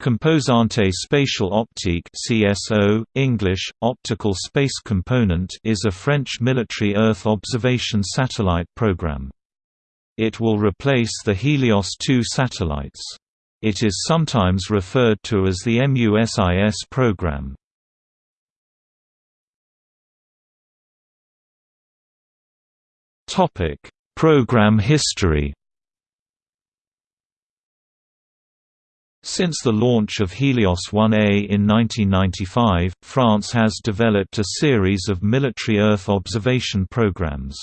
Composante Spatiale Optique CSO, English, Optical Space Component is a French military Earth observation satellite program. It will replace the Helios 2 satellites. It is sometimes referred to as the MUSIS program. Program history Since the launch of Helios 1A in 1995, France has developed a series of military Earth observation programs.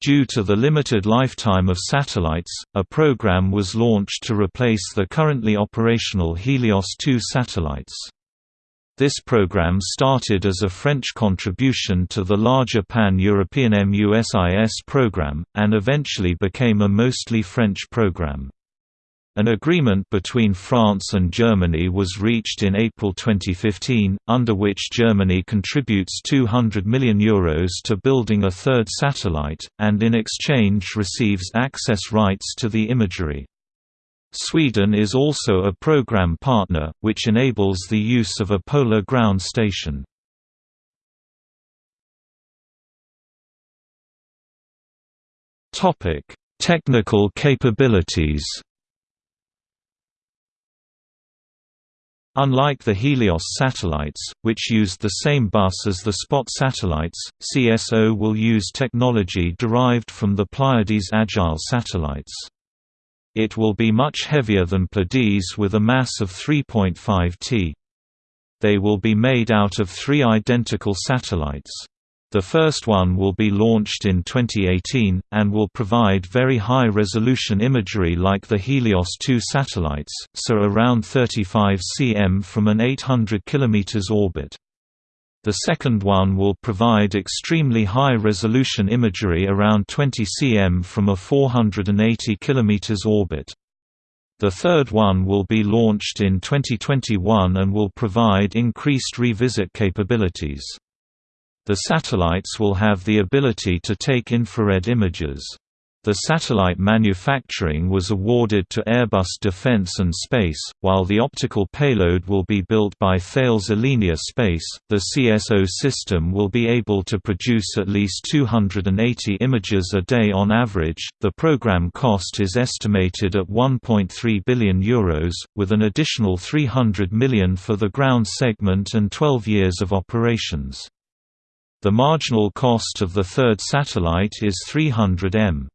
Due to the limited lifetime of satellites, a program was launched to replace the currently operational Helios 2 satellites. This program started as a French contribution to the larger Pan-European MUSIS program, and eventually became a mostly French program. An agreement between France and Germany was reached in April 2015, under which Germany contributes €200 million Euros to building a third satellite, and in exchange receives access rights to the imagery. Sweden is also a program partner, which enables the use of a polar ground station. Technical capabilities Unlike the Helios satellites, which used the same bus as the Spot satellites, CSO will use technology derived from the Pleiades Agile satellites. It will be much heavier than Pleiades with a mass of 3.5 t. They will be made out of three identical satellites. The first one will be launched in 2018, and will provide very high-resolution imagery like the Helios 2 satellites, so around 35 cm from an 800 km orbit. The second one will provide extremely high-resolution imagery around 20 cm from a 480 km orbit. The third one will be launched in 2021 and will provide increased revisit capabilities. The satellites will have the ability to take infrared images. The satellite manufacturing was awarded to Airbus Defence and Space, while the optical payload will be built by Thales Alenia Space. The CSO system will be able to produce at least 280 images a day on average. The program cost is estimated at 1.3 billion euros, with an additional 300 million for the ground segment and 12 years of operations. The marginal cost of the third satellite is 300 m.